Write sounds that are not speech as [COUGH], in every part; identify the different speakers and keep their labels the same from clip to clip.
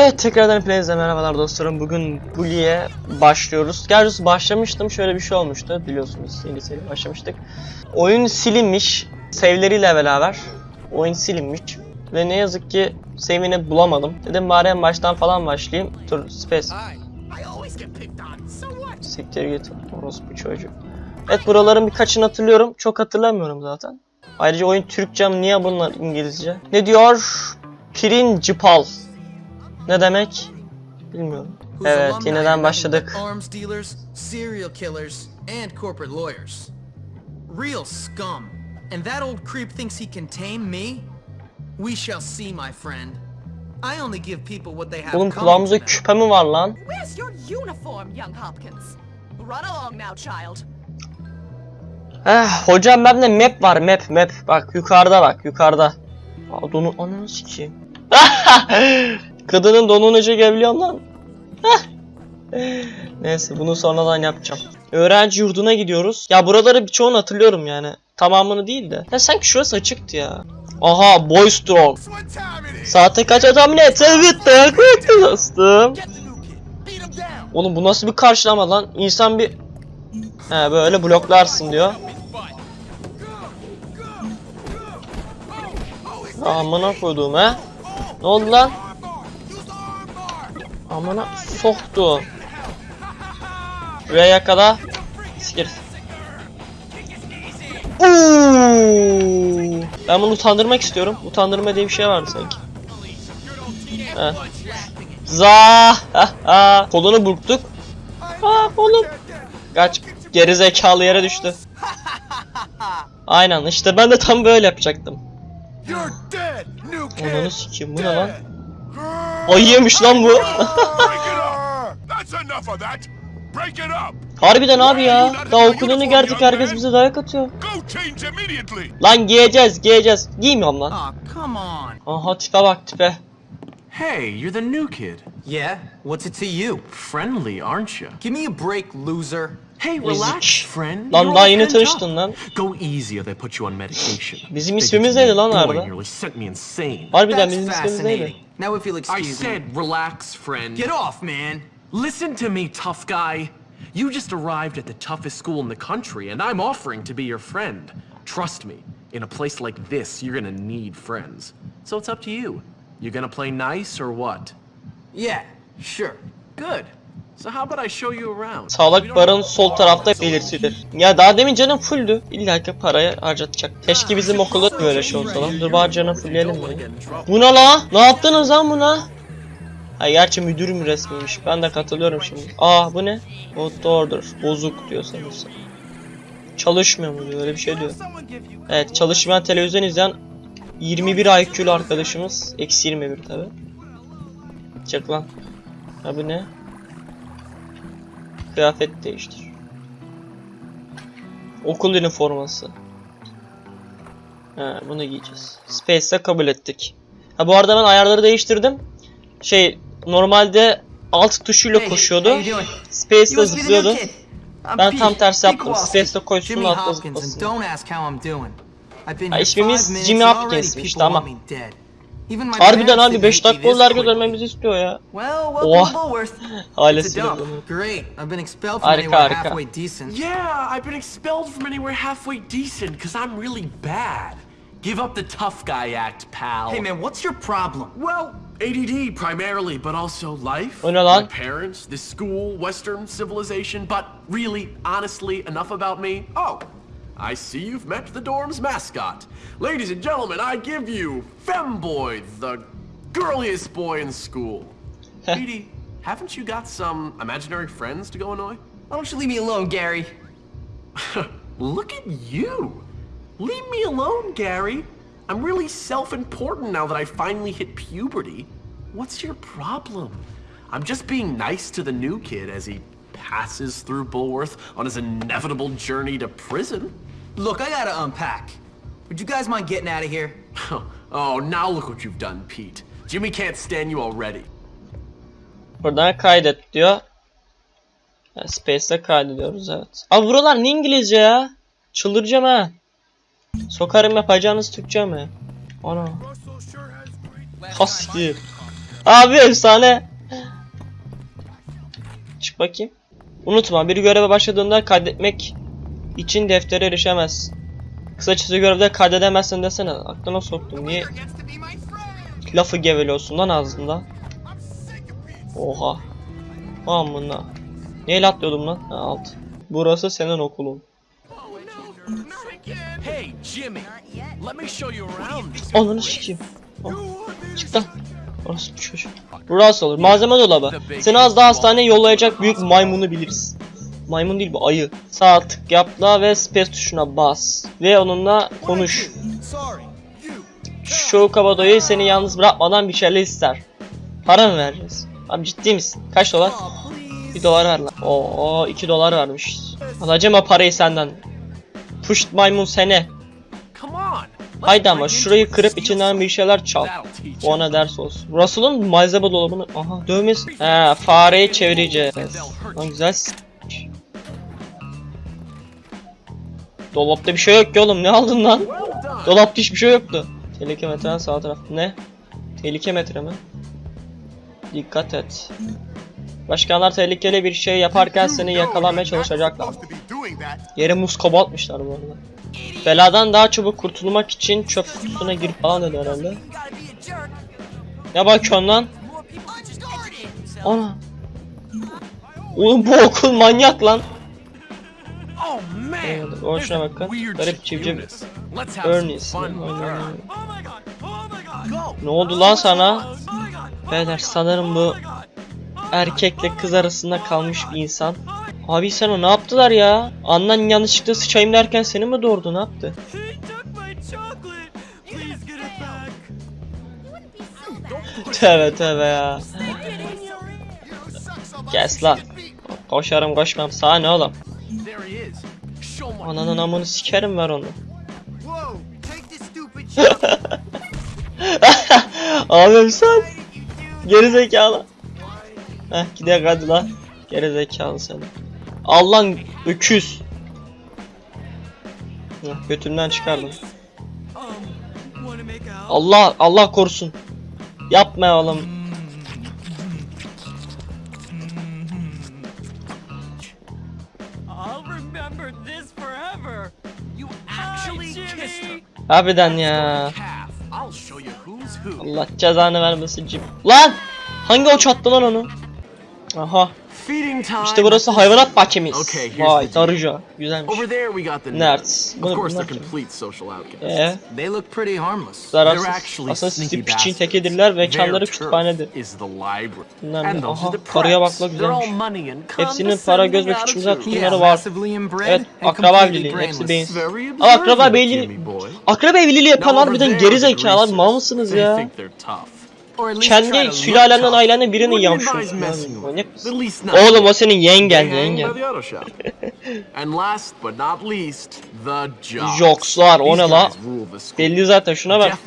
Speaker 1: Evet tekrardan hepinize merhabalar dostlarım. Bugün Bully'e başlıyoruz. Gerçi başlamıştım şöyle bir şey olmuştu biliyorsunuz İngilizce'yle başlamıştık. Oyun silinmiş save'leriyle beraber. Oyun silinmiş. Ve ne yazık ki save'ini bulamadım. Dedim bari en baştan falan başlayayım. Dur space. Siktir git orospu çocuk. Evet buraların birkaçını hatırlıyorum. Çok hatırlamıyorum zaten. Ayrıca oyun Türkçe mi? Niye bunlar İngilizce? Ne diyor? Principal. Ne demek? Bilmiyorum. Evet yeniden başladık.
Speaker 2: Arms dealers, serial killers, and corporate lawyers. Real scum. And that old creep thinks he can tame me? We shall see, my friend. I only give people what they have
Speaker 1: Oğlum kulağımızda küpe mi var lan?
Speaker 3: Where's your uniform, young Hopkins? Run along now, child.
Speaker 1: Eh hocam bende map var map map. Bak yukarıda bak yukarıda. Aa, donu ananı sikeyim. [LAUGHS] Kadının donunu çekebiliyorum lan. Neyse bunu sonradan yapacağım. Öğrenci yurduna gidiyoruz. Ya buraları birçoğunu hatırlıyorum yani. Tamamını değil de. Ya sanki şurası açıktı ya. Aha Boystrong. Saate kaç et? Evet evet dostum. Oğlum bu nasıl bir karşılama lan? İnsan bir... He böyle bloklarsın diyor. Amına koyduğum he. Ne oldu lan? Amına soktu. Buraya kadar. Sikir. Uuu. Ben bunu utandırmak istiyorum. Utandırma diye bir şey vardı sanki. Heh. Za. Kolunu burktuk. Ha oğlum. Kaç. Geri zekalı yere düştü. Aynen işte ben de tam böyle yapacaktım. Ananı sikeyim bu ne lan? Ayıymış lan bu. [LAUGHS] Harbiden abi ya. Daha okulunu gerdik herkes bize dayak atıyor. Lan giyeceğiz giyeceğiz. Giymiyorum lan.
Speaker 2: On.
Speaker 1: Aha tipe bak tipe.
Speaker 4: Hey, you're the new kid.
Speaker 2: Yeah? What's it to you?
Speaker 4: Friendly, aren't you?
Speaker 2: Give me a break, loser.
Speaker 4: Hey, relax, friend.
Speaker 1: Lan daha yeni tanıştın lan.
Speaker 4: Go easy or they put you on medication.
Speaker 1: Bizim ismimiz neydi lan
Speaker 4: insane.
Speaker 1: Harbiden bizim ismimiz neydi?
Speaker 2: Now if you'll
Speaker 4: I
Speaker 2: excuse me.
Speaker 4: said relax, friend.
Speaker 2: Get off, man.
Speaker 4: Listen to me, tough guy. You just arrived at the toughest school in the country, and I'm offering to be your friend. Trust me, in a place like this, you're gonna need friends. So it's up to you. You gonna play nice or what?
Speaker 2: Yeah, sure.
Speaker 4: Good. So how about I show you around?
Speaker 1: Sağlık barın sol tarafta belirtilir. Ya daha demin canım fulldü. İlla ki parayı harcatacak. Keşke bizim okulda da böyle şey olsa lan. Dur bari canım fullleyelim mi? Bu ne la? Ne yaptınız lan buna? Ha gerçi müdürüm resmiymiş. Ben de katılıyorum şimdi. Aa bu ne? Not order. Bozuk diyor sanırsam. Çalışmıyor mu diyor öyle bir şey diyor. Evet çalışmayan televizyon izleyen 21 IQ'lu arkadaşımız. Eksi 21 tabi. Çık lan. Ha bu ne? Kıyafet değiştir. Okul üniforması. Ha, bunu giyeceğiz. Space'e kabul ettik. Ha bu arada ben ayarları değiştirdim. Şey normalde alt tuşuyla koşuyordu. Space'le zıplıyordu. Ben tam tersi yaptım. Space'le koşsun
Speaker 2: Hopkins, and
Speaker 1: zıplasın. Ha, ismimiz Jimmy
Speaker 2: already
Speaker 1: Hopkins'miş,
Speaker 2: people
Speaker 1: tamam.
Speaker 2: want me dead. Even my
Speaker 1: Harbiden
Speaker 2: parents
Speaker 1: abi
Speaker 2: didn't
Speaker 1: 5
Speaker 2: hate me
Speaker 1: dakika oldu
Speaker 2: this
Speaker 1: herkes
Speaker 2: quickly.
Speaker 1: ölmemizi istiyor ya.
Speaker 2: Well, welcome
Speaker 1: Oha.
Speaker 2: to Bullworth. It's a [LAUGHS]
Speaker 1: Ailesiyle
Speaker 2: dump.
Speaker 1: bunu.
Speaker 2: Great. I've been expelled from
Speaker 1: Harika,
Speaker 2: anywhere
Speaker 1: harika.
Speaker 2: halfway decent.
Speaker 4: Yeah, I've been expelled from anywhere halfway decent because I'm really bad. Give up the tough guy act, pal.
Speaker 2: Hey man, what's your problem?
Speaker 4: Well, ADD primarily, but also life.
Speaker 1: O ne lan?
Speaker 4: My parents, this school, Western civilization, but really, honestly, enough about me. Oh, I see you've met the dorm's mascot. Ladies and gentlemen, I give you Femboy, the girliest boy in school. [LAUGHS] Edie, haven't you got some imaginary friends to go annoy?
Speaker 2: Why don't you leave me alone, Gary? [LAUGHS]
Speaker 4: Look at you! Leave me alone, Gary. I'm really self important now that I finally hit puberty. What's your problem? I'm just being nice to the new kid as he passes through Bulworth on his inevitable journey to prison.
Speaker 2: Look, I gotta unpack. Would you guys mind getting out of here? [LAUGHS]
Speaker 4: oh, now look what you've done, Pete. Jimmy can't stand you already.
Speaker 1: Buradan kaydet diyor. Ha, Space'te kaydediyoruz evet. Abi buralar ne İngilizce ya? Çıldıracağım ha. Sokarım yapacağınız Türkçe mi? Ana. Hasti. Abi efsane. Çık bakayım. Unutma bir göreve başladığında kaydetmek için deftere erişemez. Kısacası görevde kaydedemezsin desene. Aklına soktum. Niye lafı geveliyorsun lan ağzında? Oha. Amına. Neyle atlıyordum lan? Ha, alt. Burası senin okulun.
Speaker 4: Hey, Jimmy. Let me show you around.
Speaker 1: Ananı sikeyim. Çık lan. Orası bir çocuk. Burası olur. Malzeme dolabı. Seni az daha hastaneye yollayacak büyük maymunu biliriz. Maymun değil bu ayı. Sağ tık yapla ve space tuşuna bas. Ve onunla konuş. Şu kabadoyu seni yalnız bırakmadan bir şeyler ister. Para mı vereceğiz? Abi ciddi misin? Kaç dolar? Bir dolar ver lan. Oo 2 dolar vermiş. Alacağım o parayı senden. Puşt maymun
Speaker 4: let's
Speaker 1: Haydi ama şurayı kırıp içinden bir şeyler çal. Bu ona ders olsun. Russell'ın malzeme dolabını... Aha dövmesi. He fareyi çevireceğiz. Lan güzel Dolapta bir şey yok ki oğlum ne aldın lan? Dolapta hiçbir şey yoktu. Tehlike metre sağ taraf. Ne? Tehlike metre mi? Dikkat et. Başkanlar tehlikeli bir şey yaparken seni yakalamaya çalışacaklar. Yere muz kaba atmışlar bu arada. Beladan daha çabuk kurtulmak için çöp kutusuna girip falan dedi herhalde. Ne bakıyorsun lan? Ana. Oğlum bu okul manyak lan.
Speaker 4: Oh.
Speaker 1: Evet, o şuna bakın. Garip civciv.
Speaker 4: Her.
Speaker 1: Ne oldu lan sana? Beyler sanırım bu erkekle kız arasında kalmış bir insan. Abi sana ne yaptılar ya? Annen yanlışlıkla sıçayım derken seni mi doğurdu ne yaptı? Tövbe tövbe ya. Kes lan. Koşarım koşmam sana ne oğlum? Ananın amını sikerim ver onu. [LAUGHS] Abim sen. Geri zekalı. Heh gidelim hadi lan. Geri zekalı seni. Al lan öküz. Heh, Götümden çıkardım. Allah Allah korusun. Yapma oğlum. Harbiden ya. Allah cezanı vermesin cim. Lan! Hangi o çattı lan onu? Aha. İşte burası hayvanat bahçemiz. Vay darıca. Güzelmiş. Ee,
Speaker 2: look pretty harmless.
Speaker 1: zararsız. Aslında sizi piçin tekedirler ve
Speaker 4: turf
Speaker 1: kütüphanedir. Bunlar ne? Aha,
Speaker 4: are the
Speaker 1: karıya bak
Speaker 4: preps.
Speaker 1: la
Speaker 4: They're all
Speaker 1: güzelmiş. Hepsinin para, göz ve
Speaker 4: attitude.
Speaker 1: tutumları var. Evet, akraba evliliği. Hepsi.
Speaker 4: Very
Speaker 1: Ama akraba evliliği... Akraba evliliği yapan harbiden geri zekalar mal mısınız ya? Kendi sülalenden ailenden birini yamşıyorsun. Manyak mısın? Oğlum o senin yengen yengen. [LAUGHS] Jokslar, o ne la? Belli zaten şuna bak.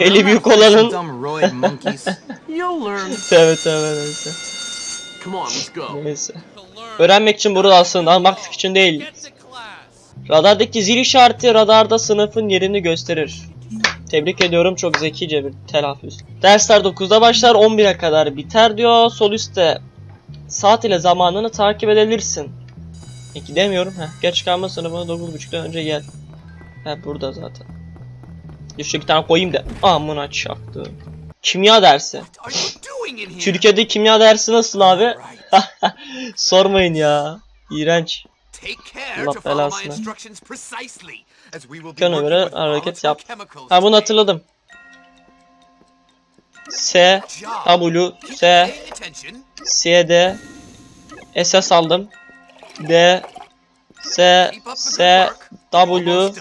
Speaker 1: Eli büyük olanın-. [LAUGHS] [LAUGHS] Tövbe tövbe neyse. Neyse. Öğrenmek için buradasın, almak için değil. Radardaki zil işareti radarda sınıfın yerini gösterir. Tebrik ediyorum çok zekice bir telaffuz. Dersler 9'da başlar 11'e kadar biter diyor. Sol üstte saat ile zamanını takip edebilirsin. Peki demiyorum. Heh, geç kalma sınıfına 9.30'dan önce gel. He burada zaten. Şu iki tane koyayım da. Amına çaktı. Kimya dersi. Türkiye'de kimya dersi nasıl abi? [LAUGHS] Sormayın ya. İğrenç.
Speaker 5: Take care
Speaker 1: Allah
Speaker 5: to follow my
Speaker 1: belasını.
Speaker 5: instructions precisely, as we will be
Speaker 1: Kana göre hareket yap. Ha bunu hatırladım. S. W, S. C, D, SS aldım. D, S, S. W,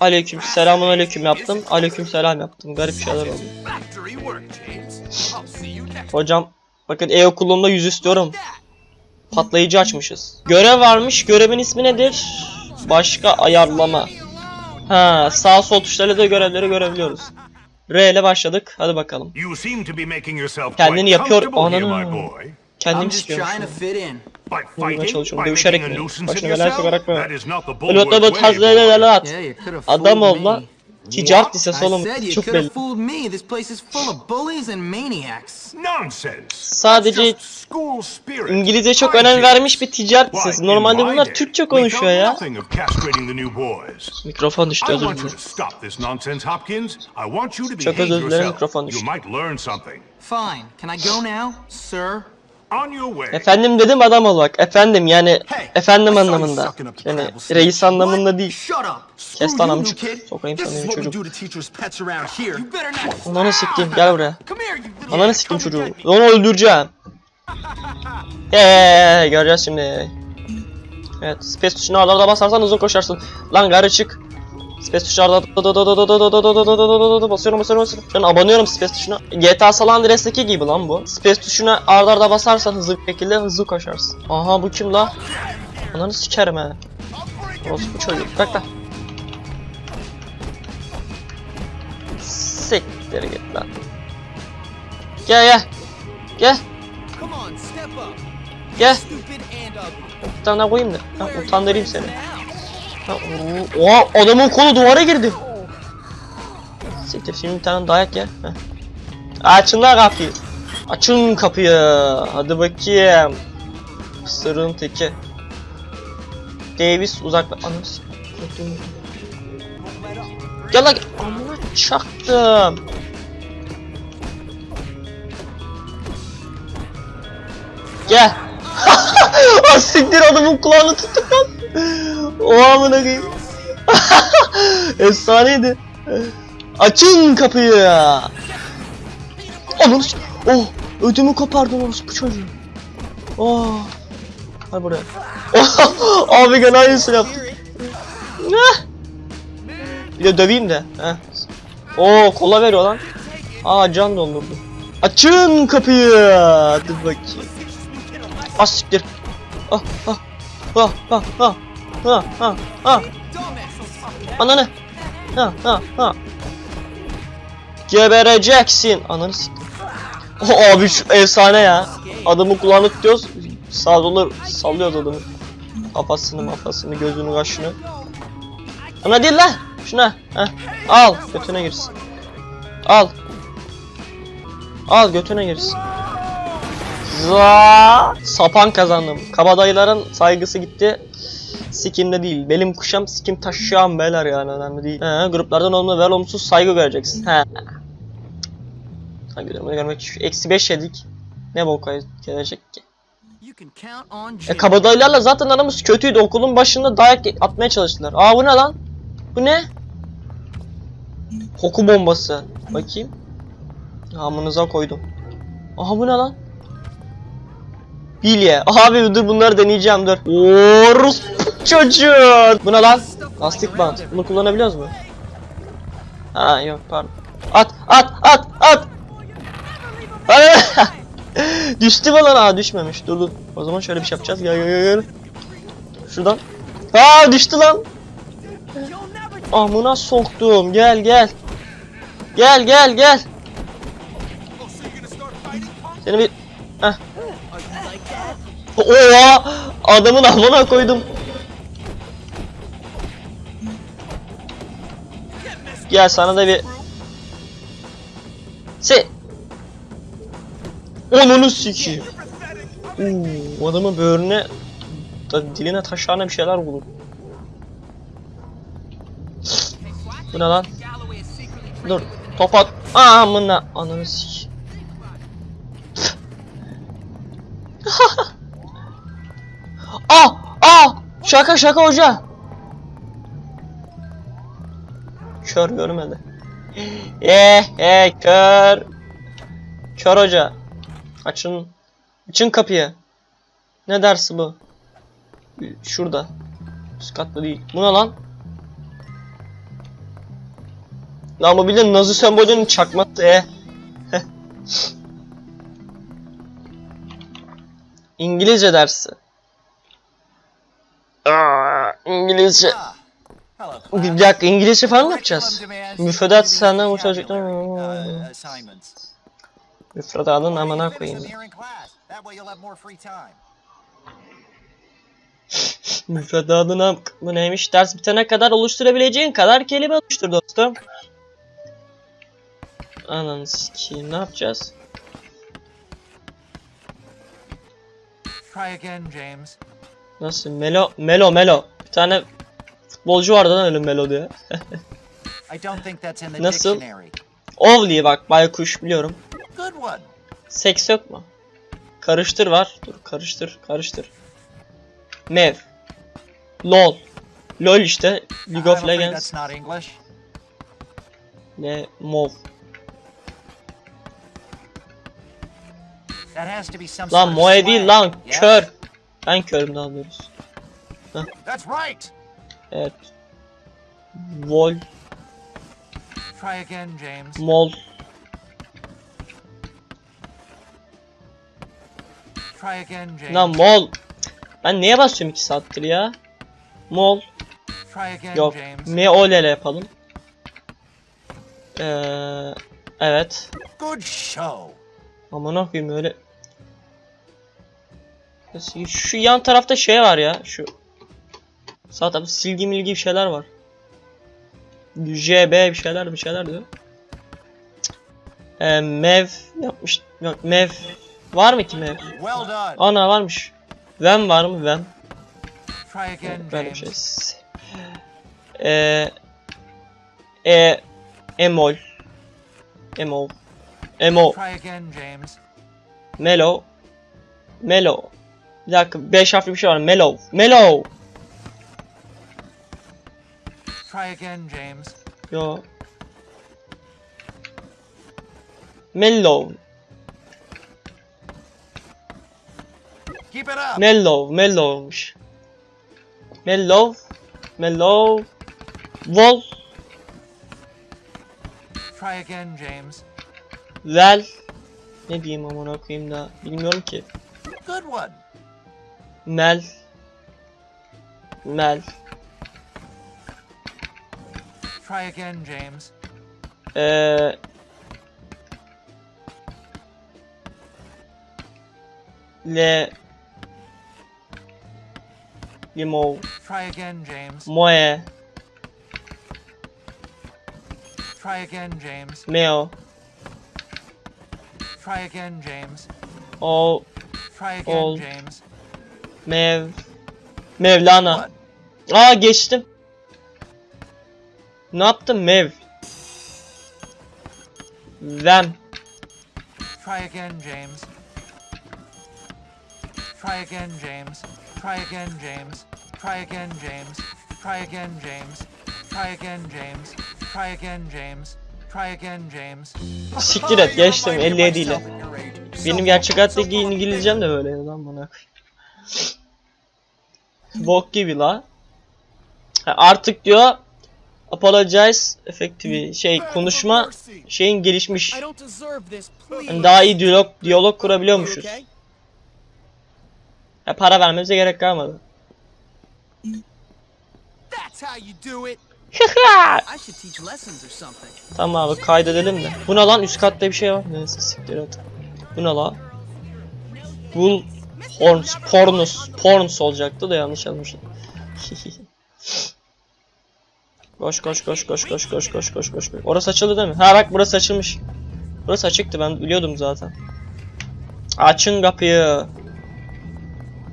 Speaker 1: aleyküm selamun aleyküm yaptım. Aleyküm selam yaptım. Garip şeyler oldu. Hocam bakın e-okulumda yüz istiyorum. Patlayıcı açmışız. Görev varmış. Görevin ismi nedir? Başka ayarlama. Ha, sağ sol tuşlarıyla da görevleri görebiliyoruz. R ile başladık. Hadi bakalım. Kendini yapıyor. Ananı. Kendim istiyorum.
Speaker 6: fighting,
Speaker 1: çalışıyorum. Dövüşerek mi? Başına
Speaker 6: yourself,
Speaker 1: sokarak mı?
Speaker 6: way, boy.
Speaker 1: tazlaya at. Adam ol lan. Ticaret lisesi
Speaker 2: I
Speaker 1: oğlum.
Speaker 2: said you
Speaker 1: Çok
Speaker 2: could have
Speaker 1: belli.
Speaker 2: fooled me. This place is full of bullies and maniacs.
Speaker 6: Nonsense.
Speaker 1: Sadece
Speaker 6: That's just school spirit.
Speaker 1: İngilizce çok önem vermiş bir ticaret lisesi. Normalde bunlar Türkçe
Speaker 6: we
Speaker 1: konuşuyor ya. Mikrofon düştü özür dilerim. Çok özür dilerim, mikrofon düştü.
Speaker 2: Fine. Can I go now, sir?
Speaker 1: Efendim dedim adam ol bak. Efendim yani
Speaker 5: Hey,
Speaker 1: efendim anlamında. Yani reis anlamında değil. Kes lan amcık. Sokayım sana çocuk. Ananı siktim gel buraya. Ananı siktim çocuğu. Onu öldüreceğim. [LAUGHS] Eee göreceğiz şimdi. Evet space tuşuna arda basarsan hızlı koşarsın. Lan garı çık. Space tuşuna arda basıyorum basıyorum basıyorum. Şu an abanıyorum space tuşuna. GTA San Andreas'taki gibi lan bu. Space tuşuna arda arda basarsan hızlı bir şekilde hızlı koşarsın. Aha bu kim la? Ananı sikerim he. Orası bu çocuk. Bak lan. Siktir git lan. Gel gel. Gel. Gel. Bir tane koyayım da. Ha, utandırayım seni. Oo, Oha adamın kolu duvara girdi. Siktir şimdi bir tane dayak. Heh. Açın lan kapıyı. Açın kapıyı. Hadi bakayım. Sırrın teki. Davis uzakla. Ananı s- Gel lan. Amına çaktım. Gel. [LAUGHS] Siktir adamın kulağını tuttuk lan. O amına koyayım. [LAUGHS] Efsaneydi. Açın kapıyı. S- Oh ödümü kopardın orası bu çocuğu. Oh. Hay buraya. [LAUGHS] Abi gene aynısını yaptı. Ah. Bir de döveyim de. Heh. Oo kola veriyor lan. Aa can doldurdu. Açın kapıyı. Hadi bakayım. Siktir. Ah ah ah ah ah ah ah ah Ananı. Gebereceksin. Ananı siktir. Oh, abi şu efsane ya. Adamın kulağını tutuyoruz. Sağ sola sallıyoruz adamı. Kafasını mafasını gözünü kaşını. Ana değil lan. Şuna. Heh. Al götüne girsin. Al. Al götüne girsin. Za sapan kazandım. Kabadayıların saygısı gitti. Sikimde değil. Belim kuşam sikim taşıyam beyler yani önemli değil. He, gruplardan olumlu ve olumsuz saygı göreceksin. He. Durumunu görmek için. Eksi 5 yedik. Ne boka gelecek ki? E kabadayılarla zaten aramız kötüydü. Okulun başında dayak atmaya çalıştılar. Aa bu ne lan? Bu ne? Koku bombası. Bakayım. Amınıza koydum. Aha bu ne lan? Bilye. Abi dur bunları deneyeceğim dur. Orus çocuğu. Bu ne lan? Lastik bant. Bunu kullanabiliyoruz mu? Ha yok pardon. At at at at. [LAUGHS] Düştü mü lan? Aa düşmemiş. Dur dur. O zaman şöyle bir şey yapacağız. Gel gel gel. Şuradan. Aa düştü lan. Amına soktum. Gel gel. Gel gel gel. Seni bir... Oha! Adamın amına koydum. Gel sana da bir... Se... Onunu sikeyim. Oo, adamın böğrüne... da- diline taşağına bir şeyler bulur. Bu ne lan? Dur. Top at. Amına. Ananı sikeyim. Şaka şaka hoca. Kör görmedi. [GASPS] Eh eh kör. Kör hoca. Açın. Açın kapıyı. Ne dersi bu? Şurada. Üst katta değil. Bu ne lan? Lan bu de Nazi sembolünün çakması. Heh. [LAUGHS] İngilizce dersi. İngilizce. Bir dakika İngilizce falan mı yapacağız? Müfredat senden bu çocuklar. Müfredatın amına koyayım. ya. [LAUGHS] Müfredatın am- bu neymiş? Ders bitene kadar oluşturabileceğin kadar kelime oluştur dostum. Ananı sikeyim ne yapacağız? Nasıl? Melo, Melo, Melo. Bir tane futbolcu vardı lan
Speaker 5: ölüm melodiye.
Speaker 1: Nasıl? Ovli bak baykuş biliyorum. Seks yok mu? Karıştır var. Dur karıştır karıştır. Mev. LOL. LOL işte. League of Legends. Ne? Mov. Lan Moe değil lan. Kör. Ben körüm daha doğrusu.
Speaker 5: That's right.
Speaker 1: Evet. Vol.
Speaker 5: Try again, James.
Speaker 1: Mol.
Speaker 5: Try again, James.
Speaker 1: Lan mol. Ben neye basıyorum 2 saattir ya? Mol.
Speaker 5: Try again,
Speaker 1: Yok. M-O-L-L yapalım. Ee, evet.
Speaker 5: Good show.
Speaker 1: Aman okuyayım öyle. Şu yan tarafta şey var ya. Şu. Sağ tarafta silgi milgi bir şeyler var. JB bir şeyler bir şeyler diyor. Ee, mev yapmış. Yok mev. Var mı ki mev? Ana varmış. Vem var mı? Vem. Böyle bir şey. Eee e emol emo emo melo melo bir dakika 5 harfli bir şey var melo melo
Speaker 5: Try again, James.
Speaker 1: yo mellow
Speaker 5: Keep it up.
Speaker 1: mellow mellowmuş mellow mellow vol
Speaker 5: Try again, James.
Speaker 1: vel ne diyeyim amına koyayım da bilmiyorum ki
Speaker 5: Good one.
Speaker 1: Mel. Mel.
Speaker 5: Try again, James.
Speaker 1: Eee Le Limo
Speaker 5: Try again, James.
Speaker 1: Moe
Speaker 5: Try again, James.
Speaker 1: Meo
Speaker 5: Try again, James.
Speaker 1: O
Speaker 5: Try again,
Speaker 1: Ol.
Speaker 5: James.
Speaker 1: Mev Mevlana? Aa geçtim Ne yaptım Mev Vem
Speaker 5: Try again, James. Try again, James. Try again, James. Try again, James. Try again, James. Try again, James. Try again, James. Try again, James.
Speaker 1: Siktir et geçtim 57 ile Benim gerçek hayattaki İngilizcem de böyle lan bana. Bok gibi la. Ha, artık diyor apologize effective şey konuşma şeyin gelişmiş.
Speaker 2: I don't deserve this, please.
Speaker 1: Hani daha iyi diyalog diyalog kurabiliyormuşuz. Ya para vermemize gerek kalmadı. [LAUGHS] Tamam abi kaydedelim de. Bu ne lan üst katta bir şey var. Neyse siktir et. Bu ne la? Bull Horns, Pornus, Porns olacaktı da yanlış yazmışım. [LAUGHS] koş koş koş koş koş koş koş koş koş. Orası açıldı değil mi? Ha bak burası açılmış. Burası açıktı ben biliyordum zaten. Açın kapıyı.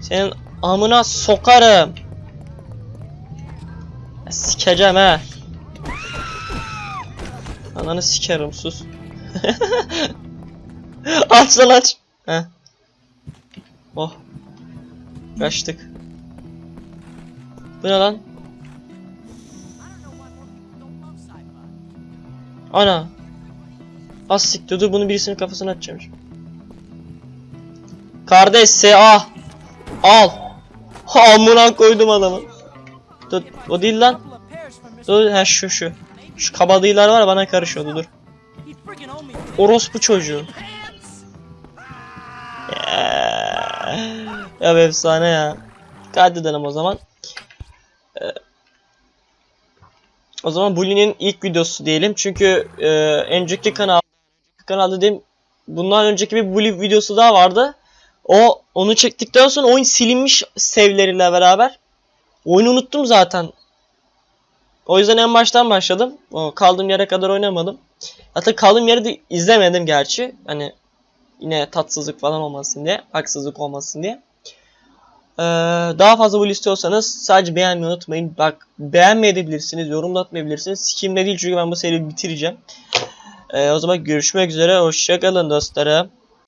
Speaker 1: Senin amına sokarım. Sikeceğim he. Ananı sikerim sus. [LAUGHS] aç lan aç. Heh. Oh. Kaçtık. Bu ne lan? Ana. Az siktir dur bunu birisinin kafasına atacağım. Kardeş S.A. Al. [LAUGHS] Amına koydum adamı. Dur o değil lan. Dur ha şu şu. Şu kabadayılar var bana karışıyordu dur. Orospu çocuğu. Ya, ya efsane ya. Hadi denem o zaman. Ee, o zaman Bully'nin ilk videosu diyelim. Çünkü e, önceki kanal kanal dediğim bundan önceki bir Bully videosu daha vardı. O onu çektikten sonra oyun silinmiş sevleriyle beraber. Oyunu unuttum zaten. O yüzden en baştan başladım. O, kaldığım yere kadar oynamadım. Hatta kaldığım yeri de izlemedim gerçi. Hani yine tatsızlık falan olmasın diye, haksızlık olmasın diye. Ee, daha fazla bu istiyorsanız sadece beğenmeyi unutmayın. Bak beğenmeyebilirsiniz, yorum atmayabilirsiniz. Sikimde değil çünkü ben bu seriyi bitireceğim. Ee, o zaman görüşmek üzere. Hoşçakalın dostlarım.